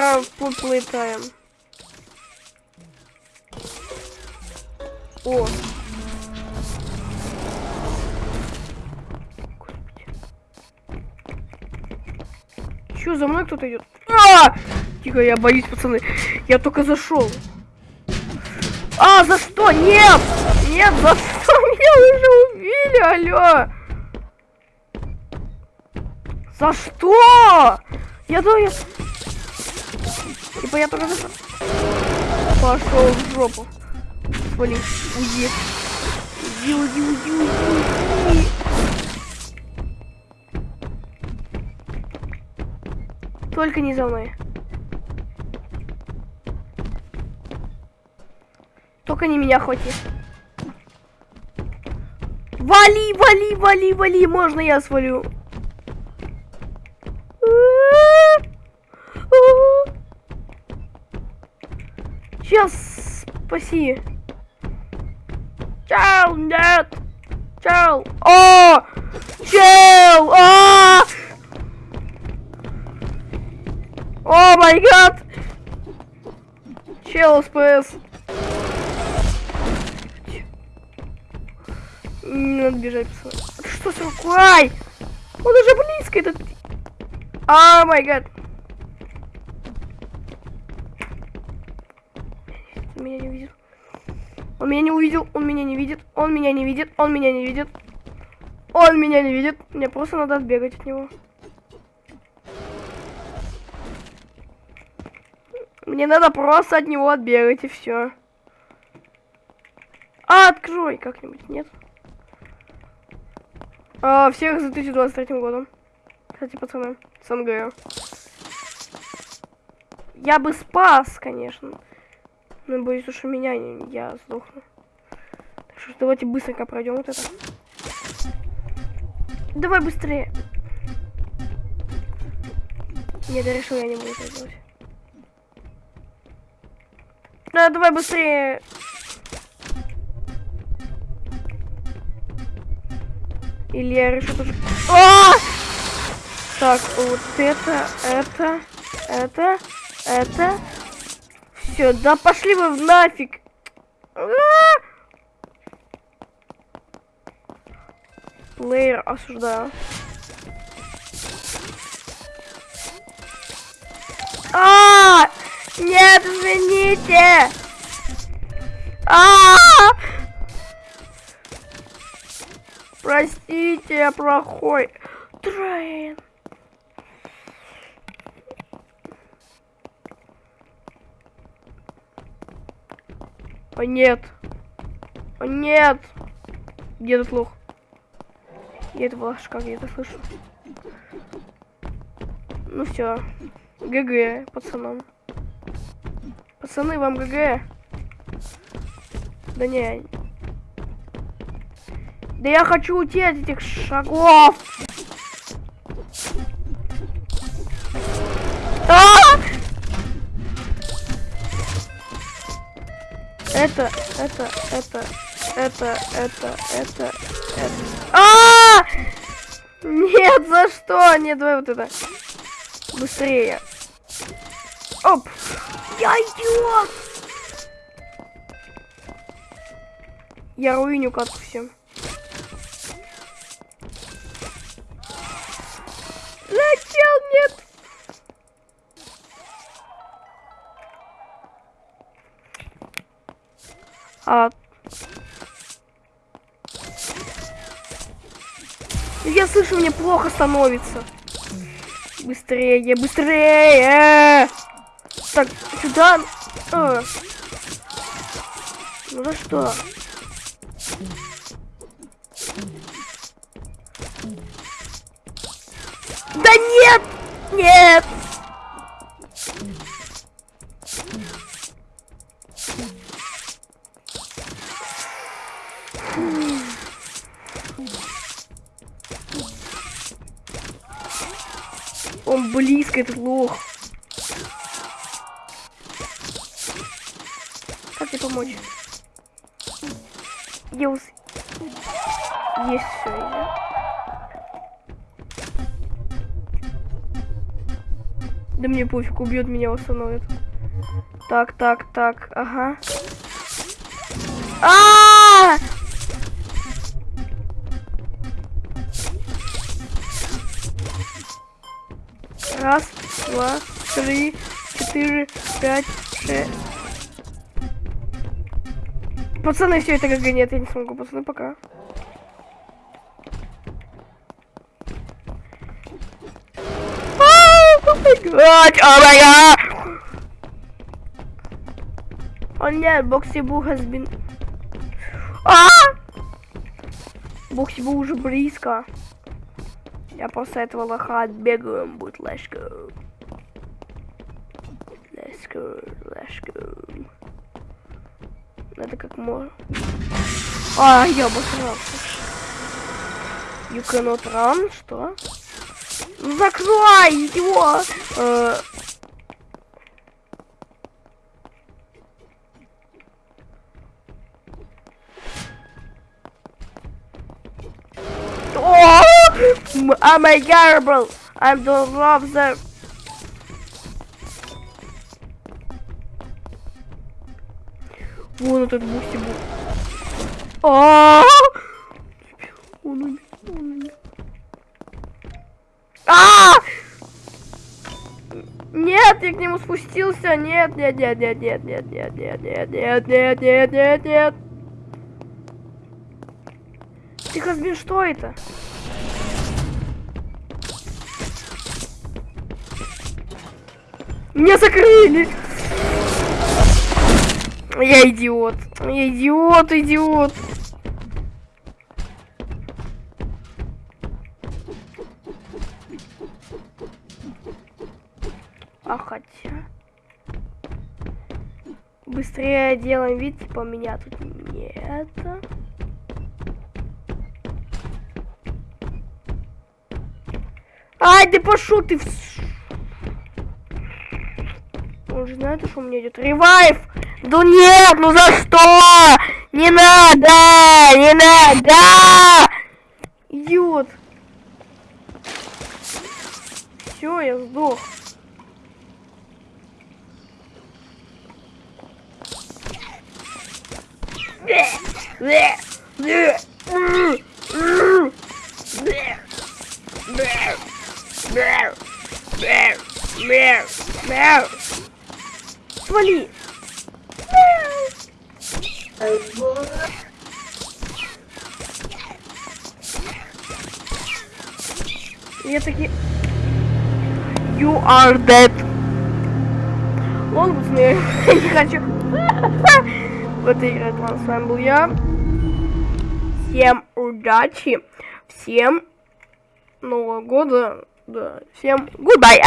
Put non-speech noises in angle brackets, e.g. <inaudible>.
в Pool Playtime. О. Чё, за мной кто-то идет? А! Тихо, я боюсь, пацаны. Я только зашел. А, за что? Нет! Нет, за что? <laughs> Меня уже убили, алло! За что? Я думаю, я... Типа я только. Пошел в жопу. Уйди. Уйди, уйди, уйди, уйди, уйди. Только не за мной. Только не меня хвати. Вали, вали, вали, вали, можно я свалю? Сейчас, спаси. Чел, нет. Чел. О! Чел! А! О май гад! Чел СПС. Не надо бежать, пацаны. Что с рукой? Он уже близко этот... О май гад. Он меня не увидел. Он меня не увидел, он меня не видит, он меня не видит, он меня не видит. Он меня не видит. Мне просто надо отбегать от него. Мне надо просто от него отбегать и все. А, открой как-нибудь, нет? А, всех за 2023 годом. Кстати, пацаны, с. Я бы спас, конечно. Но боюсь, что меня не, я сдохну. Так что давайте быстренько пройдем вот это. Давай быстрее. Нет, я решил, я не буду это делать. Да, давай быстрее. Или я решу тоже... А! Так, вот это, это, это, это. Все, да пошли вы в нафиг. А! Плеер осуждаю. А! Нет, извините! А Простите, я плохой. Трейн. О нет. О нет. Где этот лох? Я это флажка где-то слышу. Ну все. ГГ, пацанам. Пацаны, вам ГГ. Да не. Да я хочу уйти от этих шагов. Это, это, это, это, это, это, это. А! Нет, за что? Нет, давай вот это. Быстрее. Оп. Я идиот! Я руиню катку всем. А... Я слышу, мне плохо становится. Быстрее, быстрее! Так, сюда. А. Ну за что? Да нет! Нет! Он близко, этот лох. помочь. Геус. Есть все, Да мне пофиг, убьет меня, восстановит. Так, так, так, ага. А! Раз, три, четыре, пять, шесть. Пацаны, все это ГГ, нет, я не смогу, пацаны, пока. О май гад! О нет, Боксибу has been... А! Боксибу уже близко. Я после этого лоха отбегаем, будет let's go. Let's go. Надо как можно. А, я обосрался. You cannot run, что? Ну закрой его! Э! I'm a garble. I don't love them. Вон этот бусти был. А! Он умер, он умер. А! Нет, я к нему спустился. Нет, нет, нет, нет, нет, нет, нет, нет, нет, нет, нет, нет, нет, нет. Ты Хазбин, что это? Меня закрыли! Я идиот. Я идиот, идиот. А хотя... Быстрее делаем вид, типа меня тут нет. Ай, ты пошел ты. Он же знает, что у меня идет ревайв. Да нет, ну за что? Не надо, не надо! Идиот. Все, я сдох. Свали! Я таки... You are dead. Ладно, пацаны, я не хочу. В этой игре с вами был я. Всем удачи, всем Нового года, да, всем goodbye.